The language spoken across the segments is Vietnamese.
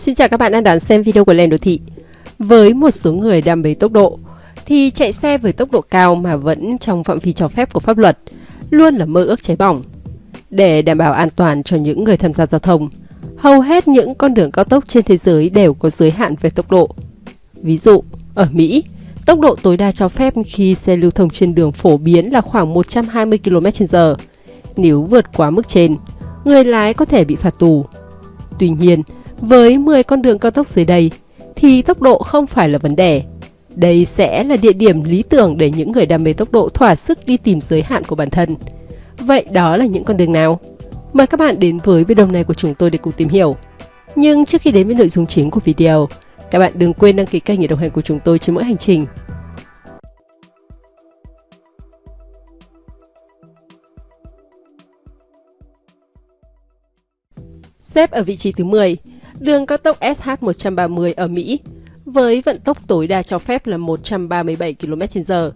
Xin chào các bạn đang đón xem video của Lên Đô Thị. Với một số người đam mê tốc độ, thì chạy xe với tốc độ cao mà vẫn trong phạm vi cho phép của pháp luật luôn là mơ ước cháy bỏng. Để đảm bảo an toàn cho những người tham gia giao thông, hầu hết những con đường cao tốc trên thế giới đều có giới hạn về tốc độ. Ví dụ, ở Mỹ, tốc độ tối đa cho phép khi xe lưu thông trên đường phổ biến là khoảng 120 km/h. Nếu vượt quá mức trên, người lái có thể bị phạt tù. Tuy nhiên, với 10 con đường cao tốc dưới đây, thì tốc độ không phải là vấn đề. Đây sẽ là địa điểm lý tưởng để những người đam mê tốc độ thỏa sức đi tìm giới hạn của bản thân. Vậy đó là những con đường nào? Mời các bạn đến với video này của chúng tôi để cùng tìm hiểu. Nhưng trước khi đến với nội dung chính của video, các bạn đừng quên đăng ký kênh để đồng hành của chúng tôi trên mỗi hành trình. Xếp ở vị trí thứ 10, đường cao tốc SH130 ở Mỹ với vận tốc tối đa cho phép là 137 km/h.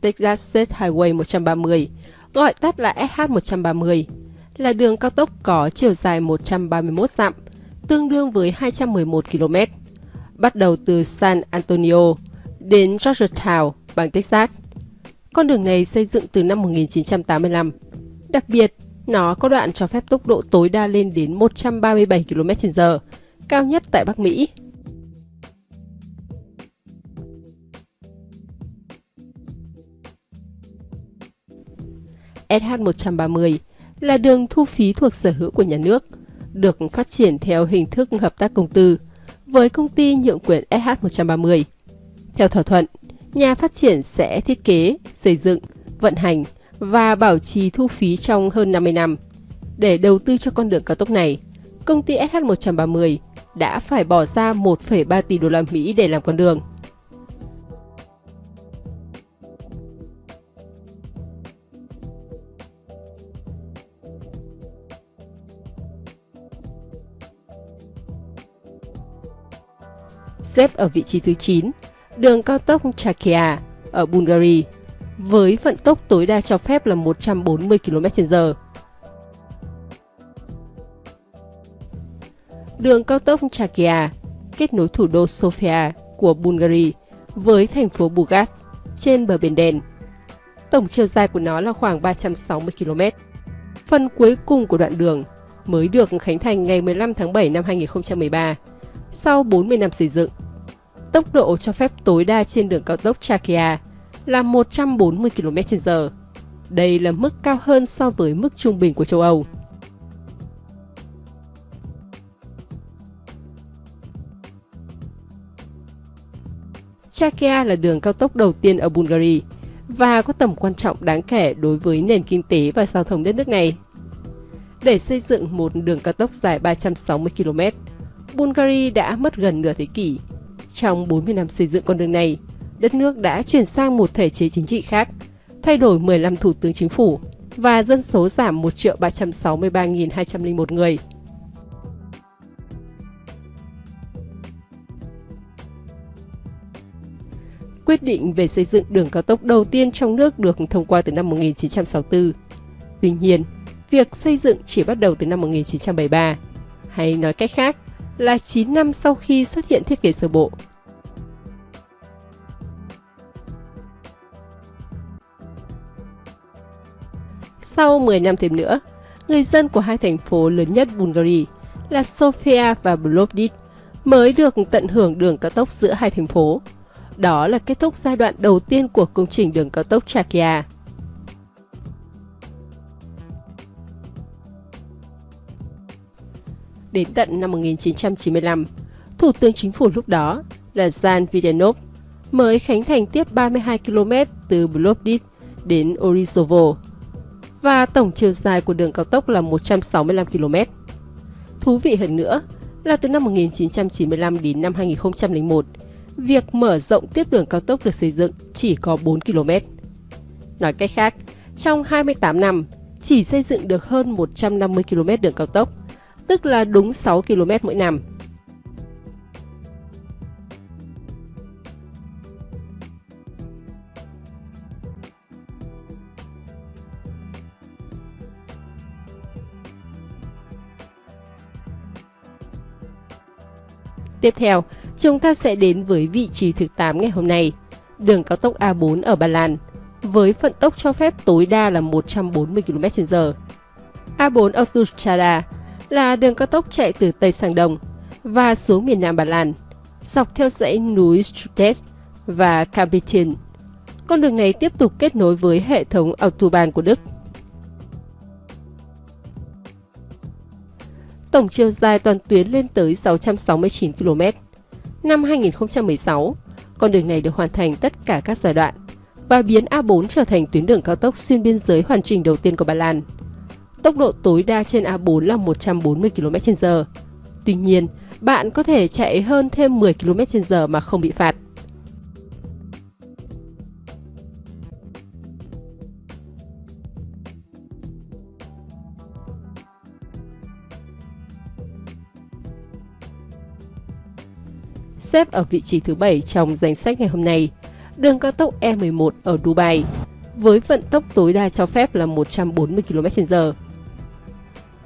Texas State Highway 130, gọi tắt là SH130, là đường cao tốc có chiều dài 131 dặm, tương đương với 211 km, bắt đầu từ San Antonio đến Georgetown, bang Texas. Con đường này xây dựng từ năm 1985. Đặc biệt, nó có đoạn cho phép tốc độ tối đa lên đến 137 km/h, cao nhất tại Bắc Mỹ. SH130 là đường thu phí thuộc sở hữu của nhà nước, được phát triển theo hình thức hợp tác công tư với công ty nhượng quyền SH130. Theo thỏa thuận, nhà phát triển sẽ thiết kế, xây dựng, vận hành và bảo trì thu phí trong hơn 50 năm. Để đầu tư cho con đường cao tốc này, công ty SH130 đã phải bỏ ra 1,3 tỷ đô la Mỹ để làm con đường. Xếp ở vị trí thứ 9, đường cao tốc Chakia ở Bulgaria với vận tốc tối đa cho phép là 140 km/h. Đường cao tốc Chakia kết nối thủ đô Sofia của Bulgaria với thành phố Burgas trên bờ biển đen. Tổng chiều dài của nó là khoảng 360 km. Phần cuối cùng của đoạn đường mới được khánh thành ngày 15 tháng 7 năm 2013, sau 40 năm xây dựng. Tốc độ cho phép tối đa trên đường cao tốc Chakia là 140 km/h. Đây là mức cao hơn so với mức trung bình của châu Âu. Chakia là đường cao tốc đầu tiên ở Bulgaria và có tầm quan trọng đáng kể đối với nền kinh tế và giao thông đất nước này. Để xây dựng một đường cao tốc dài 360 km, Bulgaria đã mất gần nửa thế kỷ. Trong 40 năm xây dựng con đường này, đất nước đã chuyển sang một thể chế chính trị khác, thay đổi 15 thủ tướng chính phủ và dân số giảm 1 triệu 363.201 người. Quyết định về xây dựng đường cao tốc đầu tiên trong nước được thông qua từ năm 1964. Tuy nhiên, việc xây dựng chỉ bắt đầu từ năm 1973, hay nói cách khác là 9 năm sau khi xuất hiện thiết kế sơ bộ. Sau 10 năm thêm nữa, người dân của hai thành phố lớn nhất Bulgaria là Sofia và Plovdiv mới được tận hưởng đường cao tốc giữa hai thành phố. Đó là kết thúc giai đoạn đầu tiên của công trình đường cao tốc Chakia. Đến tận năm 1995, Thủ tướng Chính phủ lúc đó là Jan Videnov mới khánh thành tiếp 32 km từ Plovdiv đến Orizovo và tổng chiều dài của đường cao tốc là 165 km. Thú vị hơn nữa là từ năm 1995 đến năm 2001, việc mở rộng tiếp đường cao tốc được xây dựng chỉ có 4 km. Nói cách khác, trong 28 năm, chỉ xây dựng được hơn 150 km đường cao tốc, tức là đúng 6 km mỗi năm. Tiếp theo, chúng ta sẽ đến với vị trí thứ 8 ngày hôm nay, đường cao tốc A4 ở Ba Lan, với vận tốc cho phép tối đa là 140 km/h. A4 Autostrada là đường cao tốc chạy từ Tây sang Đông và xuống miền Nam Ba Lan, dọc theo dãy núi Strutes và Kapityn. Con đường này tiếp tục kết nối với hệ thống Autobahn của Đức. Tổng chiều dài toàn tuyến lên tới 669 km. Năm 2016, con đường này được hoàn thành tất cả các giai đoạn và biến A4 trở thành tuyến đường cao tốc xuyên biên giới hoàn chỉnh đầu tiên của Ba Lan. Tốc độ tối đa trên A4 là 140 km/h. Tuy nhiên, bạn có thể chạy hơn thêm 10 km/h mà không bị phạt. Xếp ở vị trí thứ 7 trong danh sách ngày hôm nay, đường cao tốc E11 ở Dubai, với vận tốc tối đa cho phép là 140 km/h.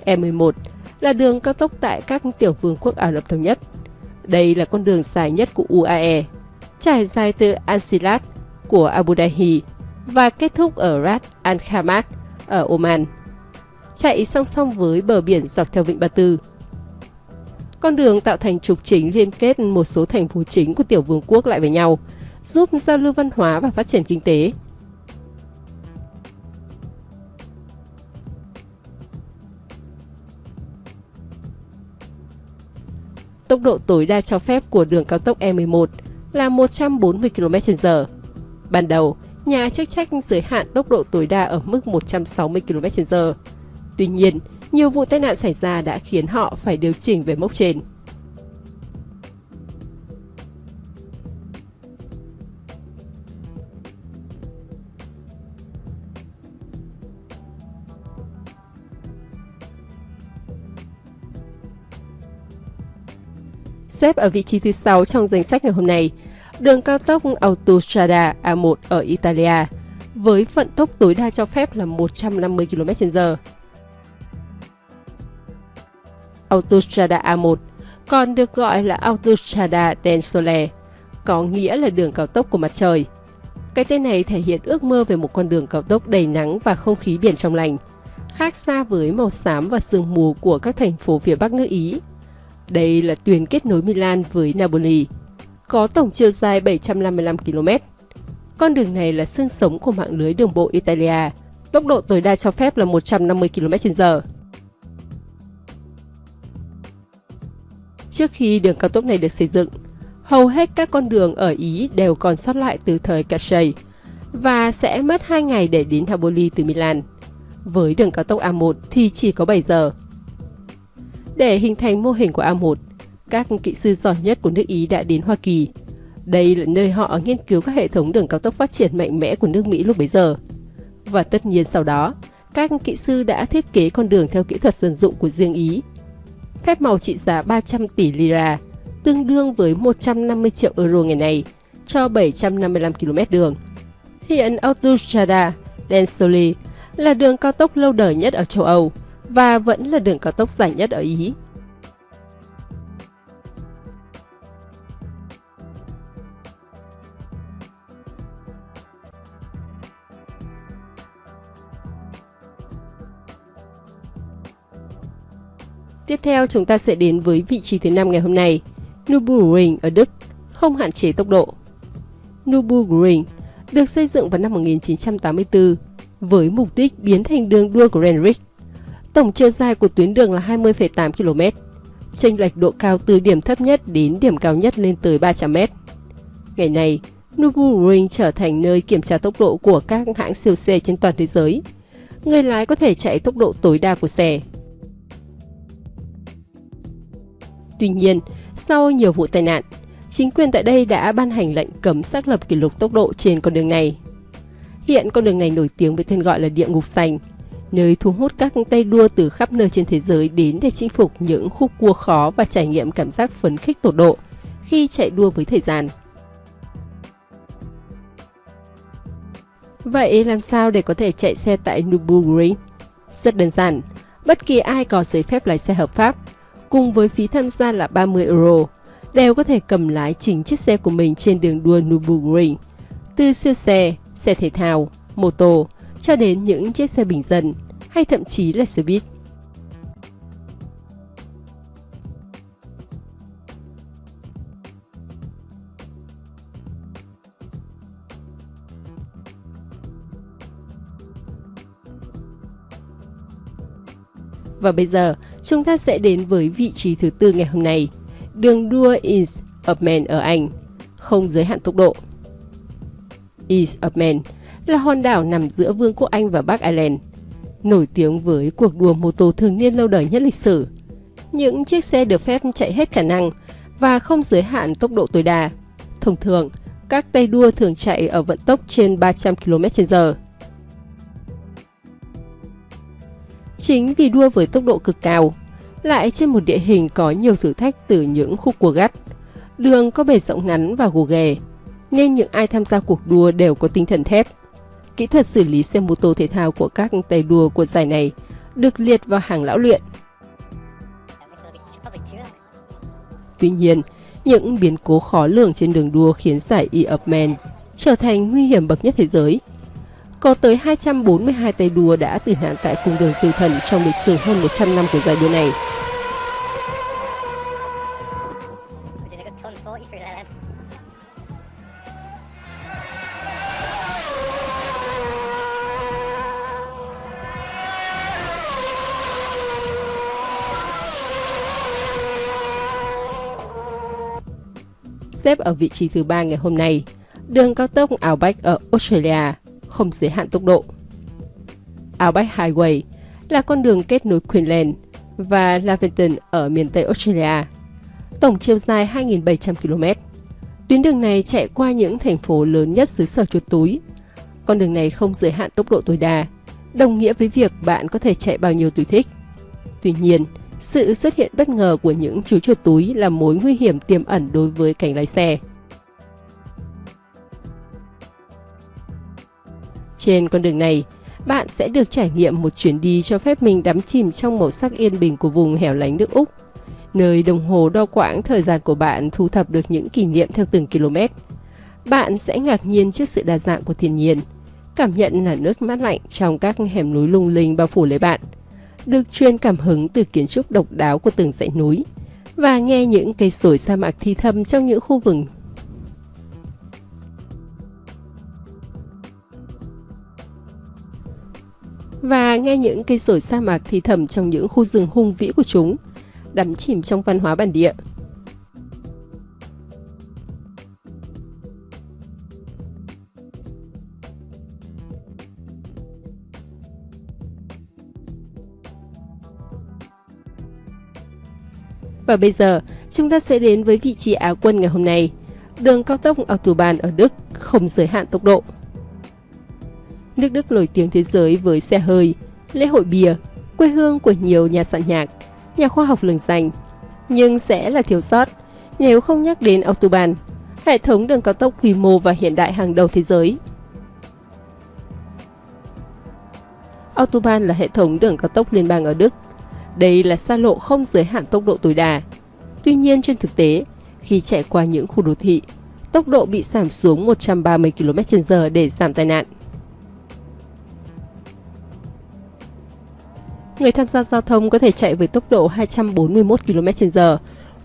E11 là đường cao tốc tại các tiểu vương quốc Ả Rập Thống Nhất. Đây là con đường dài nhất của UAE, trải dài từ Al Silat của Abu Dhabi và kết thúc ở Ras Al Khaimah ở Oman, chạy song song với bờ biển dọc theo vịnh Ba Tư. Con đường tạo thành trục chính liên kết một số thành phố chính của tiểu vương quốc lại với nhau, giúp giao lưu văn hóa và phát triển kinh tế. Tốc độ tối đa cho phép của đường cao tốc E11 là 140 km/h. Ban đầu, nhà chức trách giới hạn tốc độ tối đa ở mức 160 km/h. Tuy nhiên, nhiều vụ tai nạn xảy ra đã khiến họ phải điều chỉnh về mốc trên. Xếp ở vị trí thứ 6 trong danh sách ngày hôm nay, đường cao tốc Autostrada A1 ở Italia, với vận tốc tối đa cho phép là 150 km/h. Autostrada A1 còn được gọi là Autostrada del Sole, có nghĩa là đường cao tốc của mặt trời. Cái tên này thể hiện ước mơ về một con đường cao tốc đầy nắng và không khí biển trong lành, khác xa với màu xám và sương mù của các thành phố phía Bắc nước Ý đây là tuyến kết nối Milan với Napoli, có tổng chiều dài 755 km. Con đường này là xương sống của mạng lưới đường bộ Italia, tốc độ tối đa cho phép là 150 km/h. Trước khi đường cao tốc này được xây dựng, hầu hết các con đường ở Ý đều còn sót lại từ thời Cascais và sẽ mất 2 ngày để đến Taboli từ Milan. Với đường cao tốc A1 thì chỉ có 7 giờ. Để hình thành mô hình của A1, các kỹ sư giỏi nhất của nước Ý đã đến Hoa Kỳ. Đây là nơi họ nghiên cứu các hệ thống đường cao tốc phát triển mạnh mẽ của nước Mỹ lúc bấy giờ. Và tất nhiên sau đó, các kỹ sư đã thiết kế con đường theo kỹ thuật dân dụng của riêng Ý. Phép màu trị giá 300 tỷ lira, tương đương với 150 triệu euro ngày nay, cho 755 km đường. Hiện Autostrada Densoli là đường cao tốc lâu đời nhất ở châu Âu, và vẫn là đường cao tốc dài nhất ở Ý. Tiếp theo chúng ta sẽ đến với vị trí thứ năm ngày hôm nay, Nürburgring ở Đức, không hạn chế tốc độ. Nürburgring được xây dựng vào năm 1984 với mục đích biến thành đường đua Grand Prix Tổng chiều dài của tuyến đường là 20,8 km. Chênh lệch độ cao từ điểm thấp nhất đến điểm cao nhất lên tới 300 m. Ngày nay, Nürburgring trở thành nơi kiểm tra tốc độ của các hãng siêu xe trên toàn thế giới. Người lái có thể chạy tốc độ tối đa của xe. Tuy nhiên, sau nhiều vụ tai nạn, chính quyền tại đây đã ban hành lệnh cấm xác lập kỷ lục tốc độ trên con đường này. Hiện con đường này nổi tiếng với tên gọi là địa ngục sành, nơi thu hút các tay đua từ khắp nơi trên thế giới đến để chinh phục những khúc cua khó và trải nghiệm cảm giác phấn khích tột độ khi chạy đua với thời gian. Vậy làm sao để có thể chạy xe tại Nürburgring? Rất đơn giản, bất kỳ ai có giấy phép lái xe hợp pháp, cùng với phí tham gia là 30 euro, đều có thể cầm lái chính chiếc xe của mình trên đường đua Nürburgring. Từ siêu xe, xe thể thao, mô tô cho đến những chiếc xe bình dân hay thậm chí là xe buýt. Và bây giờ, chúng ta sẽ đến với vị trí thứ tư ngày hôm nay, đường đua East of Man ở Anh, không giới hạn tốc độ. East of Man là hòn đảo nằm giữa Vương quốc Anh và Bắc Ireland, nổi tiếng với cuộc đua mô tô thường niên lâu đời nhất lịch sử. Những chiếc xe được phép chạy hết khả năng và không giới hạn tốc độ tối đa. Thông thường, các tay đua thường chạy ở vận tốc trên 300 km/h. Chính vì đua với tốc độ cực cao, lại trên một địa hình có nhiều thử thách từ những khúc cua gắt, đường có bề rộng ngắn và gồ ghề, nên những ai tham gia cuộc đua đều có tinh thần thép. Kỹ thuật xử lý xe mô tô thể thao của các tay đua của giải này được liệt vào hàng lão luyện. Tuy nhiên, những biến cố khó lường trên đường đua khiến giải E of Man trở thành nguy hiểm bậc nhất thế giới có tới 242 tay đua đã tử nạn tại cung đường tử thần trong lịch sử hơn 100 năm của giải đua này. Xếp ở vị trí thứ ba ngày hôm nay, đường cao tốc Outback ở Australia không giới hạn tốc độ. Outback Highway là con đường kết nối Queensland và Laverton ở miền Tây Australia. Tổng chiều dài 2.700 km. Tuyến đường này chạy qua những thành phố lớn nhất xứ sở chuột túi. Con đường này không giới hạn tốc độ tối đa, đồng nghĩa với việc bạn có thể chạy bao nhiêu tùy thích. Tuy nhiên, sự xuất hiện bất ngờ của những chú chuột túi là mối nguy hiểm tiềm ẩn đối với cảnh lái xe. Trên con đường này, bạn sẽ được trải nghiệm một chuyến đi cho phép mình đắm chìm trong màu sắc yên bình của vùng hẻo lánh nước Úc, nơi đồng hồ đo quãng thời gian của bạn thu thập được những kỷ niệm theo từng km. Bạn sẽ ngạc nhiên trước sự đa dạng của thiên nhiên, cảm nhận là nước mát lạnh trong các hẻm núi lung linh bao phủ lấy bạn, được truyền cảm hứng từ kiến trúc độc đáo của từng dãy núi, và nghe những cây sồi sa mạc thi thầm trong những khu vực và nghe những cây sồi sa mạc thì thầm trong những khu rừng hung vĩ của chúng, đắm chìm trong văn hóa bản địa. Và bây giờ, chúng ta sẽ đến với vị trí Á quân ngày hôm nay. Đường cao tốc Autobahn ở Đức không giới hạn tốc độ. Nước Đức nổi tiếng thế giới với xe hơi, lễ hội bia, quê hương của nhiều nhà soạn nhạc, nhà khoa học lừng danh. Nhưng sẽ là thiếu sót nếu không nhắc đến Autobahn, hệ thống đường cao tốc quy mô và hiện đại hàng đầu thế giới. Autobahn là hệ thống đường cao tốc liên bang ở Đức. Đây là xa lộ không giới hạn tốc độ tối đa. Tuy nhiên trên thực tế, khi chạy qua những khu đô thị, tốc độ bị giảm xuống 130 km/h để giảm tai nạn. người tham gia giao thông có thể chạy với tốc độ 241 km/h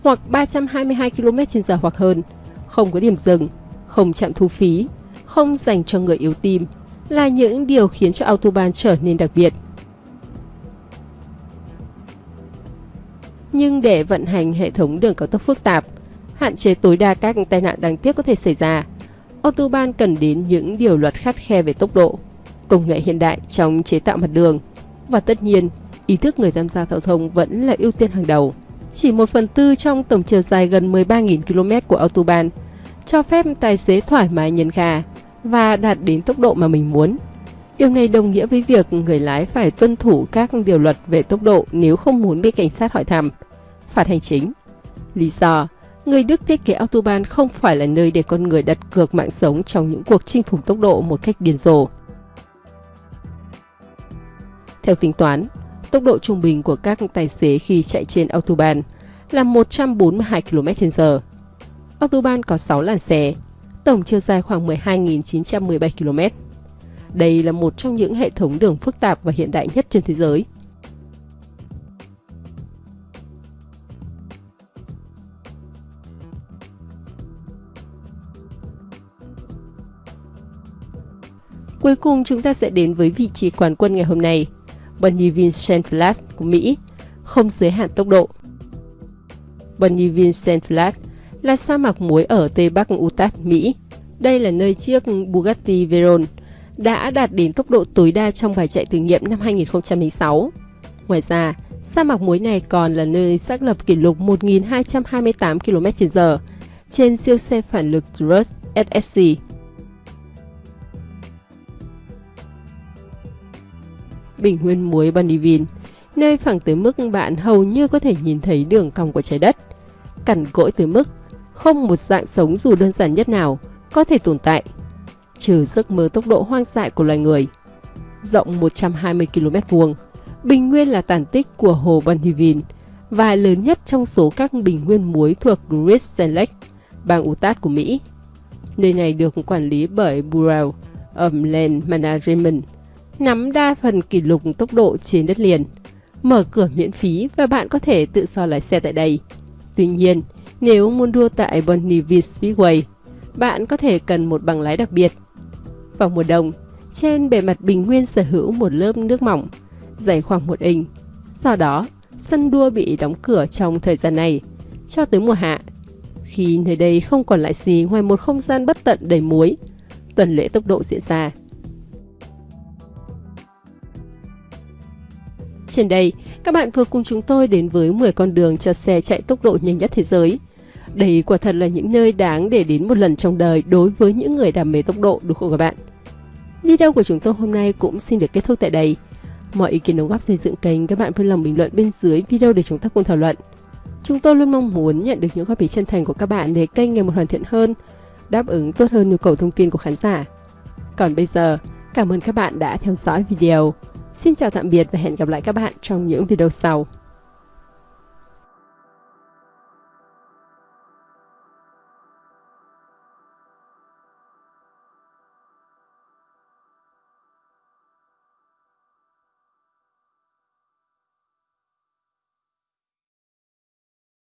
hoặc 322 km/h hoặc hơn, không có điểm dừng, không chạm thu phí, không dành cho người yếu tim là những điều khiến cho Autobahn trở nên đặc biệt. Nhưng để vận hành hệ thống đường cao tốc phức tạp, hạn chế tối đa các tai nạn đáng tiếc có thể xảy ra, Autobahn cần đến những điều luật khắt khe về tốc độ, công nghệ hiện đại trong chế tạo mặt đường và tất nhiên ý thức người tham gia giao thông vẫn là ưu tiên hàng đầu. Chỉ một phần tư trong tổng chiều dài gần 13.000 km của Autobahn cho phép tài xế thoải mái nhấn ga và đạt đến tốc độ mà mình muốn. Điều này đồng nghĩa với việc người lái phải tuân thủ các điều luật về tốc độ nếu không muốn bị cảnh sát hỏi thăm, phạt hành chính. Lý do, người Đức thiết kế Autobahn không phải là nơi để con người đặt cược mạng sống trong những cuộc chinh phục tốc độ một cách điên rồ. Theo tính toán, Tốc độ trung bình của các tài xế khi chạy trên Autobahn là 142 km/h. Autobahn có 6 làn xe, tổng chiều dài khoảng 12.917 km. Đây là một trong những hệ thống đường phức tạp và hiện đại nhất trên thế giới. Cuối cùng chúng ta sẽ đến với vị trí quán quân ngày hôm nay, Bonneville Vincent Flash của Mỹ, không giới hạn tốc độ. Bonneville Vincent Flash là sa mạc muối ở Tây Bắc Utah, Mỹ. Đây là nơi chiếc Bugatti Veyron đã đạt đến tốc độ tối đa trong bài chạy thử nghiệm năm 2006. Ngoài ra, sa mạc muối này còn là nơi xác lập kỷ lục 1.228 km/h trên siêu xe phản lực Rush SSC. Bình nguyên muối Bonneville, nơi phẳng tới mức bạn hầu như có thể nhìn thấy đường cong của trái đất, cằn cỗi tới mức không một dạng sống dù đơn giản nhất nào có thể tồn tại, trừ giấc mơ tốc độ hoang dại của loài người. Rộng 120 km vuông, bình nguyên là tàn tích của hồ Bonneville và lớn nhất trong số các bình nguyên muối thuộc Great Salt Lake, bang Utah của Mỹ. Nơi này được quản lý bởi Bureau of Land Management, nắm đa phần kỷ lục tốc độ trên đất liền. Mở cửa miễn phí và bạn có thể tự so lái xe tại đây. Tuy nhiên, nếu muốn đua tại Bonneville Speedway, bạn có thể cần một bằng lái đặc biệt. Vào mùa đông, trên bề mặt bình nguyên sở hữu một lớp nước mỏng, dày khoảng một inch. Do đó, sân đua bị đóng cửa trong thời gian này, cho tới mùa hạ. Khi nơi đây không còn lại gì ngoài một không gian bất tận đầy muối, tuần lễ tốc độ diễn ra. Trên đây, các bạn vừa cùng chúng tôi đến với 10 con đường cho xe chạy tốc độ nhanh nhất thế giới. Đây quả thật là những nơi đáng để đến một lần trong đời đối với những người đam mê tốc độ đúng không các bạn? Video của chúng tôi hôm nay cũng xin được kết thúc tại đây. Mọi ý kiến đóng góp xây dựng kênh các bạn vui lòng bình luận bên dưới video để chúng ta cùng thảo luận. Chúng tôi luôn mong muốn nhận được những góp ý chân thành của các bạn để kênh ngày một hoàn thiện hơn, đáp ứng tốt hơn nhu cầu thông tin của khán giả. Còn bây giờ, cảm ơn các bạn đã theo dõi video. Xin chào tạm biệt và hẹn gặp lại các bạn trong những video sau.